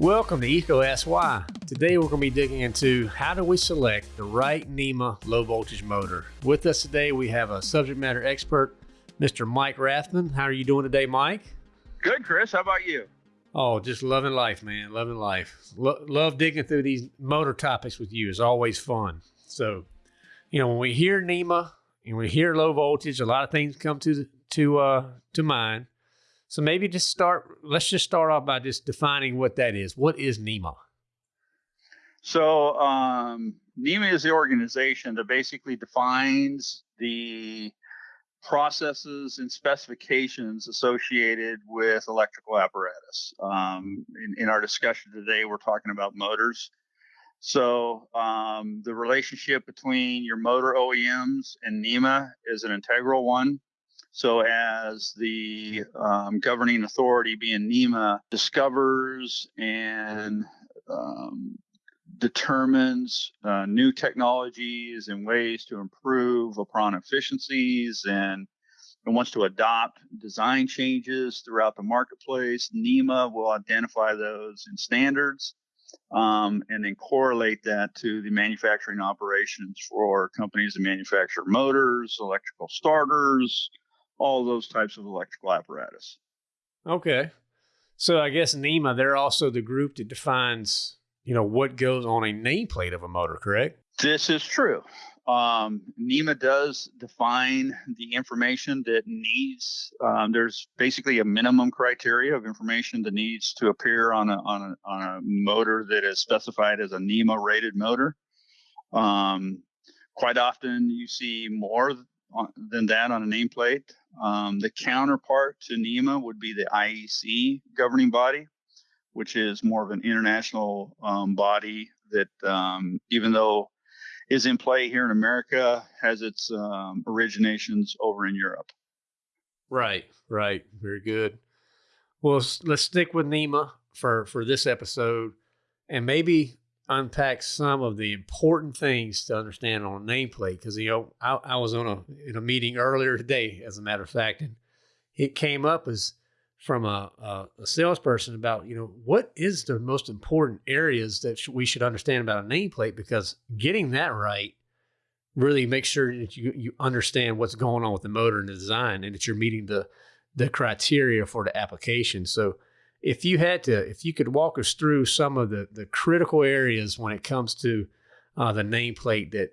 Welcome to EECO Ask Why. Today we're going to be digging into how do we select the right NEMA low voltage motor. With us today we have a subject matter expert, Mr. Mike Rathman. How are you doing today, Mike? Good, Chris. How about you? Oh, just loving life, man. Loving life. Lo love digging through these motor topics with you. It's always fun. So, you know, when we hear NEMA and we hear low voltage, a lot of things come to to uh, to mind. So maybe just start, let's just start off by just defining what that is. What is NEMA? So um, NEMA is the organization that basically defines the processes and specifications associated with electrical apparatus. Um, in, in, our discussion today, we're talking about motors. So um, the relationship between your motor OEMs and NEMA is an integral one. So, as the um, governing authority, being NEMA, discovers and um, determines uh, new technologies and ways to improve upon efficiencies and, and wants to adopt design changes throughout the marketplace, NEMA will identify those in standards um, and then correlate that to the manufacturing operations for companies that manufacture motors, electrical starters, all those types of electrical apparatus. Okay. So I guess NEMA, they're also the group that defines, you know, what goes on a nameplate of a motor, correct? This is true. Um, NEMA does define the information that needs. Um, there's basically a minimum criteria of information that needs to appear on a on a on a motor that is specified as a NEMA rated motor. Um, quite often, you see more than that on a nameplate. Um, the counterpart to NEMA would be the IEC governing body, which is more of an international um, body that, um, even though is in play here in America, has its um, originations over in Europe. Right, right, very good. Well, let's stick with NEMA for for this episode, and maybe unpack some of the important things to understand on a nameplate because you know I, I, was on a in a meeting earlier today, as a matter of fact, and it came up as from a, a, a salesperson about you know what is the most important areas that sh we should understand about a nameplate because getting that right really makes sure that you you understand what's going on with the motor and the design and that you're meeting the the criteria for the application. So if you had to, if you could walk us through some of the the critical areas when it comes to uh, the nameplate that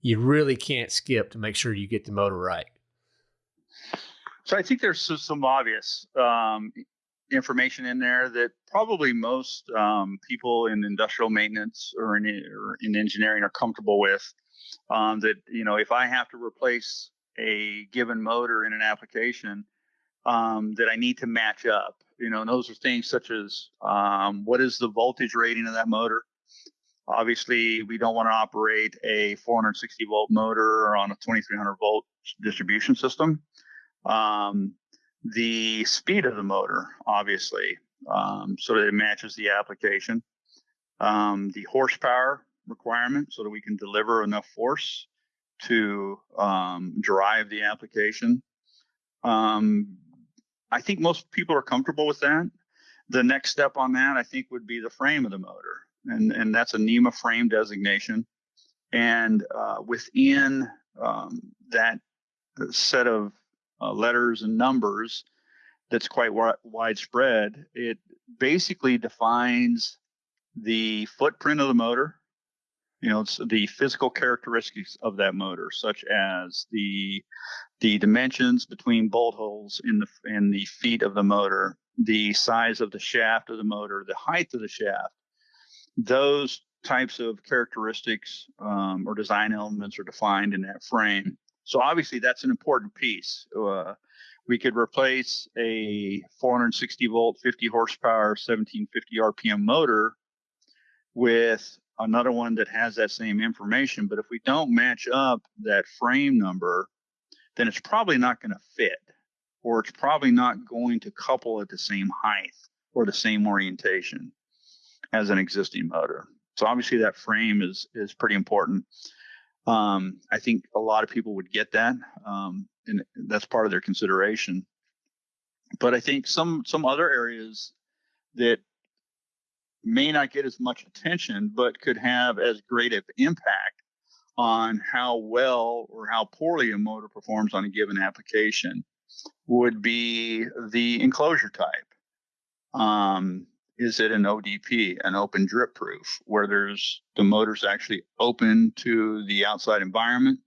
you really can't skip to make sure you get the motor right. So I think there's some obvious um, information in there that probably most um, people in industrial maintenance or in, or in engineering are comfortable with. Um, that you know, if I have to replace a given motor in an application, um, that I need to match up. You know, those are things such as um, what is the voltage rating of that motor? Obviously, we don't want to operate a 460 volt motor on a 2300 volt distribution system. Um, the speed of the motor, obviously, um, so that it matches the application. Um, the horsepower requirement, so that we can deliver enough force to um, drive the application. I think most people are comfortable with that. The next step on that, I think, would be the frame of the motor, and and that's a NEMA frame designation. And uh, within um, that set of uh, letters and numbers, that's quite wi- widespread. It basically defines the footprint of the motor, you know, it's the physical characteristics of that motor, such as the the dimensions between bolt holes in the in the feet of the motor, the size of the shaft of the motor, the height of the shaft. Those types of characteristics um, or design elements are defined in that frame. So obviously that's an important piece. Uh, we could replace a 460 volt, 50 horsepower, 1750 RPM motor with another one that has that same information. But if we don't match up that frame number, then it's probably not going to fit, or it's probably not going to couple at the same height or the same orientation as an existing motor. So obviously that frame is is pretty important. Um, I think a lot of people would get that, um, and that's part of their consideration. but I think some some other areas that may not get as much attention, but could have as great of impact on how well or how poorly a motor performs on a given application would be the enclosure type. Um, is it an ODP, an open drip proof, where there's the motor's actually open to the outside environment,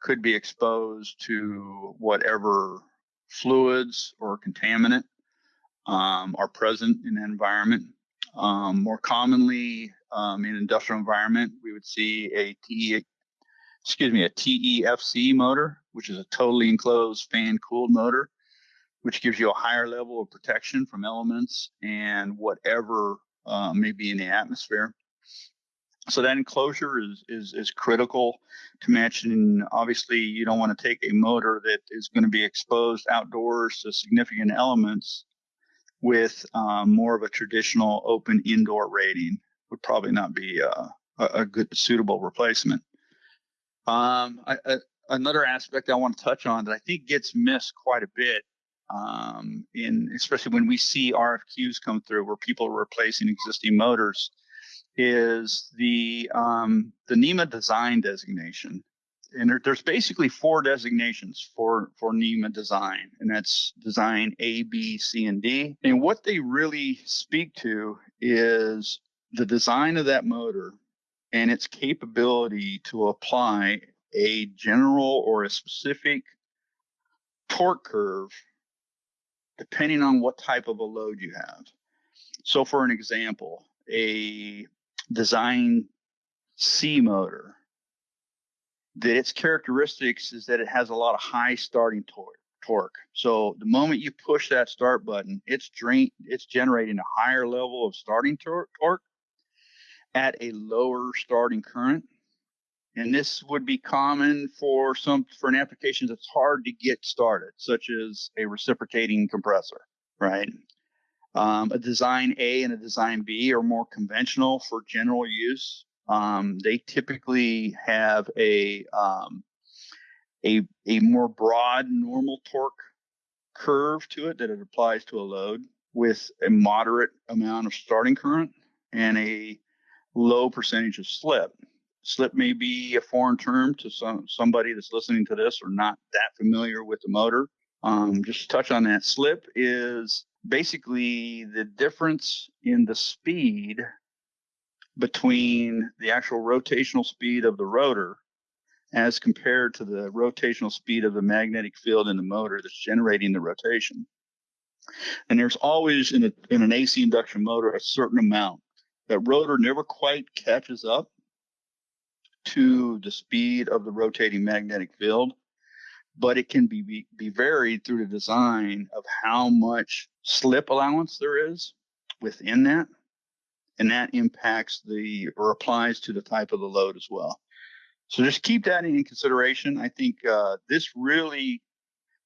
could be exposed to whatever fluids or contaminant um, are present in the environment. Um, more commonly, um, in industrial environment, we would see a TE, excuse me, a TEFC motor, which is a totally enclosed fan cooled motor, which gives you a higher level of protection from elements and whatever uh, may be in the atmosphere. So that enclosure is, is, is critical to mention. Obviously, you don't want to take a motor that is going to be exposed outdoors to significant elements with um, more of a traditional open indoor rating would probably not be uh, a, a good suitable replacement. Um, I, I, another aspect I want to touch on that I think gets missed quite a bit um, in especially when we see RFQs come through where people are replacing existing motors is the um, the NEMA design designation. And there, there's basically four designations for for NEMA design, and that's design A, B, C, and D. And what they really speak to is the design of that motor and its capability to apply a general or a specific torque curve depending on what type of a load you have. So, for an example, a design C motor, that its characteristics is that it has a lot of high starting tor- torque. So the moment you push that start button, it's drain, it's generating a higher level of starting tor- torque at a lower starting current. And this would be common for some for an application that's hard to get started, such as a reciprocating compressor, right? Um, a design A and a design B are more conventional for general use. Um, they typically have a um, a a more broad normal torque curve to it that it applies to a load with a moderate amount of starting current and a low percentage of slip. Slip may be a foreign term to some somebody that's listening to this or not that familiar with the motor. Um, just to touch on that, slip is basically the difference in the speed between the actual rotational speed of the rotor as compared to the rotational speed of the magnetic field in the motor that's generating the rotation. And there's always in, a, in an AC induction motor a certain amount. That rotor never quite catches up to the speed of the rotating magnetic field but it can be, be, be varied through the design of how much slip allowance there is within that. And that impacts the or applies to the type of the load as well. So just keep that in consideration. I think uh, this really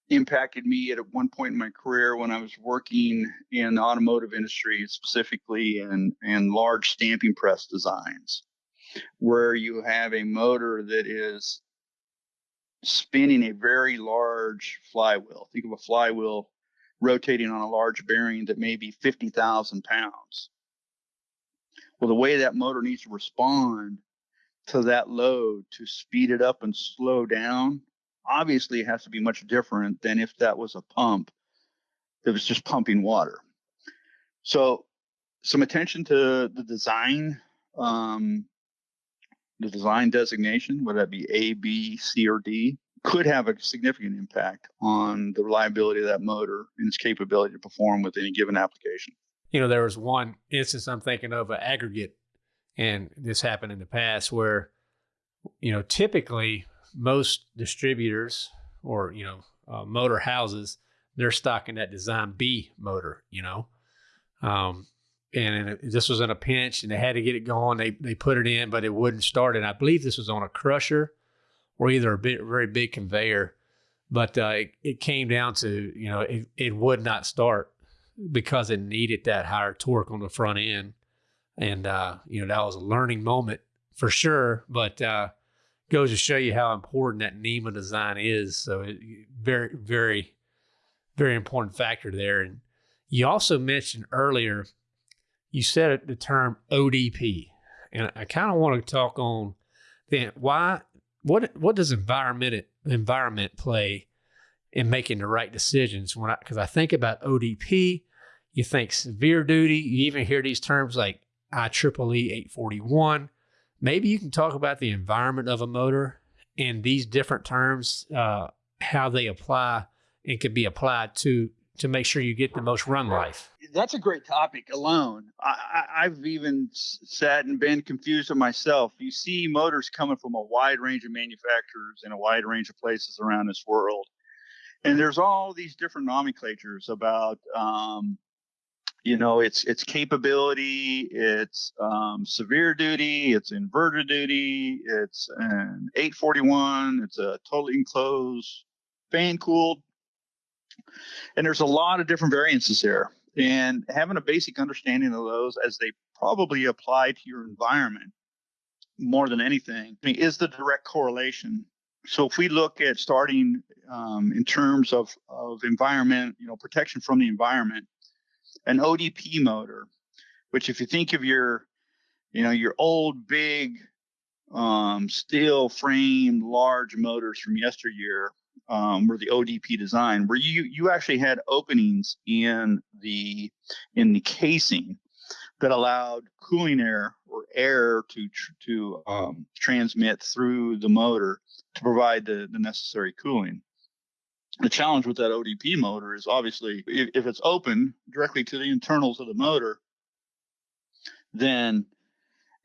impacted me at one point in my career when I was working in the automotive industry, specifically in, in large stamping press designs, where you have a motor that is spinning a very large flywheel. Think of a flywheel rotating on a large bearing that may be 50,000 pounds. Well, the way that motor needs to respond to that load to speed it up and slow down, obviously it has to be much different than if that was a pump that was just pumping water. So, some attention to the design, um, the design designation, whether that be A, B, C, or D, could have a significant impact on the reliability of that motor and its capability to perform with any given application. You know, there was one instance I'm thinking of an aggregate, and this happened in the past where, you know, typically most distributors or, you know, uh, motor houses, they're stocking that design B motor, you know. Um, and this was in a pinch and they had to get it going. They, they put it in, but it wouldn't start. And I believe this was on a crusher or either a very big conveyor. But uh, it, it came down to, you know, it, it would not start because it needed that higher torque on the front end. And, uh, you know, that was a learning moment for sure. But uh, goes to show you how important that NEMA design is. So it, very, very very important factor there. And you also mentioned earlier, you said the term ODP, and I kind of want to talk on then why what what does environment environment play in making the right decisions? When because I, I think about ODP, you think severe duty. You even hear these terms like IEEE 841. Maybe you can talk about the environment of a motor and these different terms, uh, how they apply and can be applied to to make sure you get the most run life. That's a great topic alone. I, have even sat and been confused with myself. You see motors coming from a wide range of manufacturers in a wide range of places around this world. And there's all these different nomenclatures about um, you know it's it's capability it's um, severe duty it's inverter duty it's an 841 it's a totally enclosed fan cooled. And there's a lot of different variances there. And having a basic understanding of those as they probably apply to your environment more than anything I mean, is the direct correlation. So if we look at starting um, in terms of, of environment you know protection from the environment an ODP motor, which if you think of your, you know, your old big um, steel framed large motors from yesteryear um, were the ODP design, where you you actually had openings in the in the casing that allowed cooling air or air to to um, transmit through the motor to provide the, the necessary cooling the challenge with that ODP motor is obviously if, if, it's open directly to the internals of the motor, then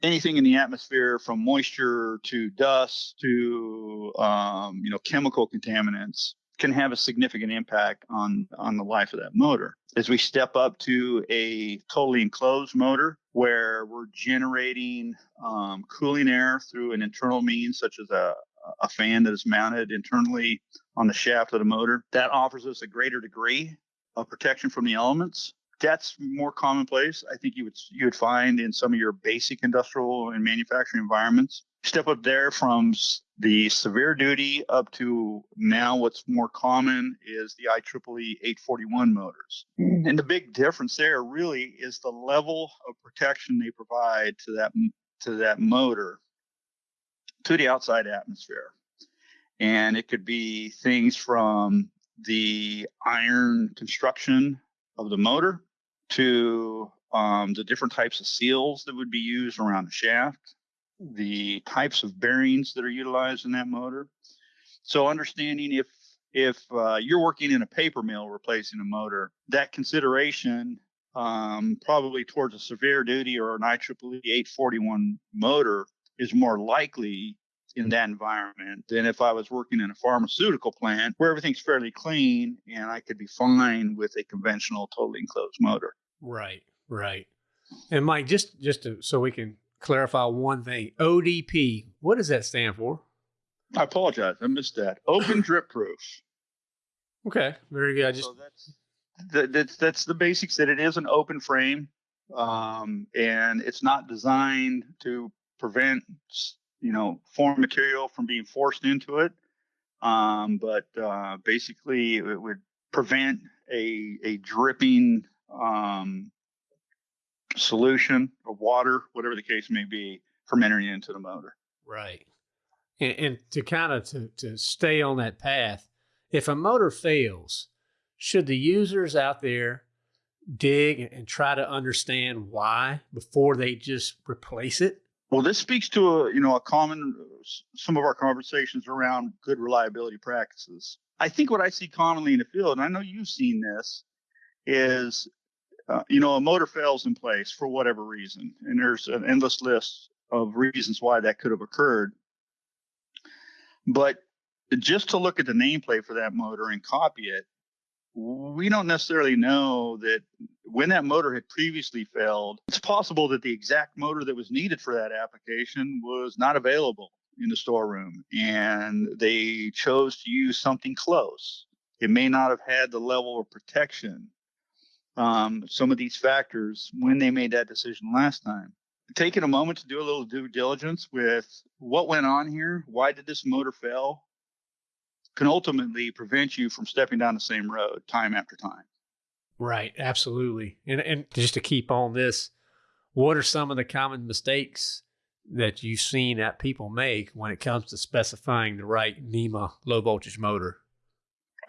anything in the atmosphere from moisture to dust to um, you know chemical contaminants can have a significant impact on on the life of that motor. As we step up to a totally enclosed motor where we're generating um, cooling air through an internal means such as a, a fan that is mounted internally on the shaft of the motor. That offers us a greater degree of protection from the elements. That's more commonplace. I think you would you would find in some of your basic industrial and manufacturing environments. Step up there from the severe duty up to now what's more common is the IEEE 841 motors. Mm. And the big difference there really is the level of protection they provide to that to that motor to the outside atmosphere. And it could be things from the iron construction of the motor to um, the different types of seals that would be used around the shaft, the types of bearings that are utilized in that motor. So understanding if if uh, you're working in a paper mill replacing a motor, that consideration um, probably towards a severe duty or an IEEE 841 motor is more likely in that environment than if I was working in a pharmaceutical plant where everything's fairly clean and I could be fine with a conventional totally enclosed motor. Right, right. And Mike, just just to, so we can clarify one thing, ODP, what does that stand for? I apologize, I missed that. Open drip proof. Okay, very good. I just so that's that's that's the basics. That it is an open frame, um, and it's not designed to prevent you know foreign material from being forced into it. Um, but uh, basically it would prevent a a dripping um, solution of water whatever the case may be from entering into the motor. Right. And, and to kind of to, to stay on that path if a motor fails should the users out there dig and try to understand why before they just replace it well, this speaks to a you know a common some of our conversations around good reliability practices. I think what I see commonly in the field, and I know you've seen this, is uh, you know a motor fails in place for whatever reason, and there's an endless list of reasons why that could have occurred. But just to look at the nameplate for that motor and copy it we don't necessarily know that when that motor had previously failed, it's possible that the exact motor that was needed for that application was not available in the storeroom and they chose to use something close. It may not have had the level of protection. Um, some of these factors when they made that decision last time. Taking a moment to do a little due diligence with what went on here. Why did this motor fail? Can ultimately prevent you from stepping down the same road time after time. Right, absolutely. And and just to keep on this, what are some of the common mistakes that you've seen that people make when it comes to specifying the right NEMA low voltage motor?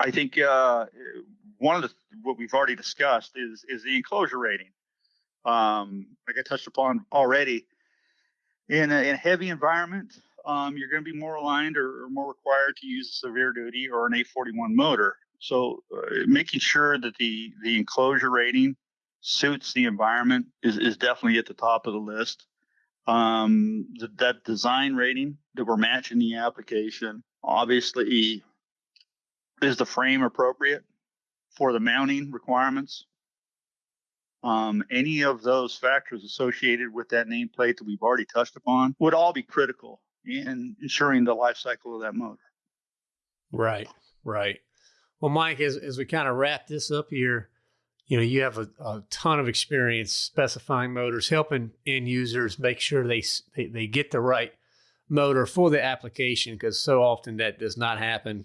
I think uh, one of the what we've already discussed is is the enclosure rating. Um, like I touched upon already, in a, in a heavy environment, um, you're going to be more aligned or, or, more required to use a severe duty or an 841 motor. So uh, making sure that the the enclosure rating suits the environment is, is definitely at the top of the list. Um, the, that design rating that we're matching the application, obviously, is the frame appropriate for the mounting requirements? Um, any of those factors associated with that nameplate that we've already touched upon would all be critical in ensuring the life cycle of that motor. Right, right. Well, Mike, as, as we kind of wrap this up here, you know, you have a, a ton of experience specifying motors, helping end users make sure they, they, they get the right motor for the application because so often that does not happen.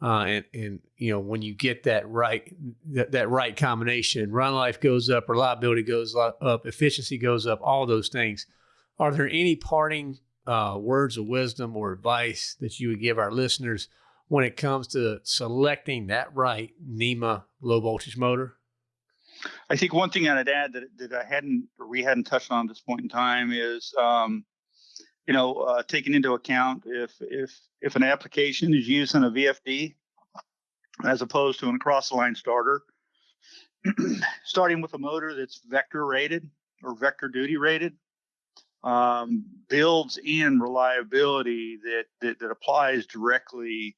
Uh, and, and you know when you get that right that, that right combination run life goes up reliability goes up efficiency goes up all those things are there any parting uh, words of wisdom or advice that you would give our listeners when it comes to selecting that right NEMA low voltage motor? I think one thing I'd add that, that I hadn't or we hadn't touched on at this point in time is um, you know, uh, taking into account if if if an application is using a VFD as opposed to an across the line starter, starting with a motor that's vector rated or vector duty rated, um, builds in reliability that, that, that applies directly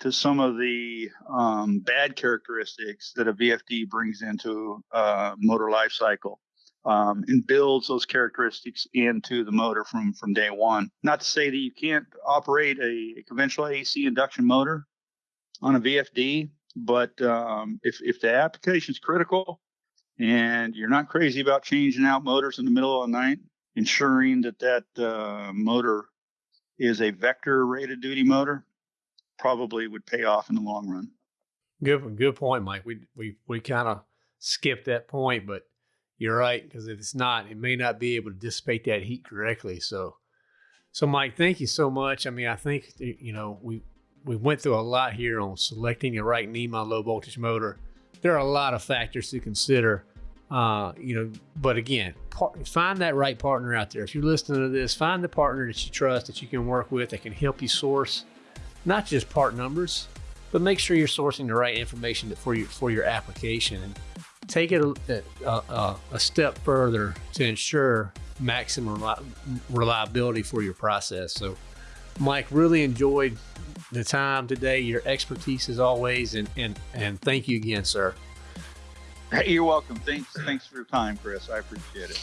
to some of the um, bad characteristics that a VFD brings into a motor life cycle um, and builds those characteristics into the motor from from day one. Not to say that you can't operate a, a conventional AC induction motor on a VFD, but um, if if the application is critical and you're not crazy about changing out motors in the middle of the night, ensuring that that uh, motor is a vector rated duty motor probably would pay off in the long run. Good, good point, Mike. We we we kind of skipped that point, but you're right because if it's not, it may not be able to dissipate that heat correctly. So, so Mike, thank you so much. I mean, I think you know we we went through a lot here on selecting the right NEMA low voltage motor. There are a lot of factors to consider. Uh, you know, but again, part, find that right partner out there. If you're listening to this, find the partner that you trust, that you can work with, that can help you source not just part numbers, but make sure you're sourcing the right information for your for your application. And take it a, a, a step further to ensure maximum reliability for your process. So, Mike, really enjoyed the time today, your expertise as always, and, and, and thank you again, sir. You're welcome. Thanks, thanks for your time, Chris. I appreciate it.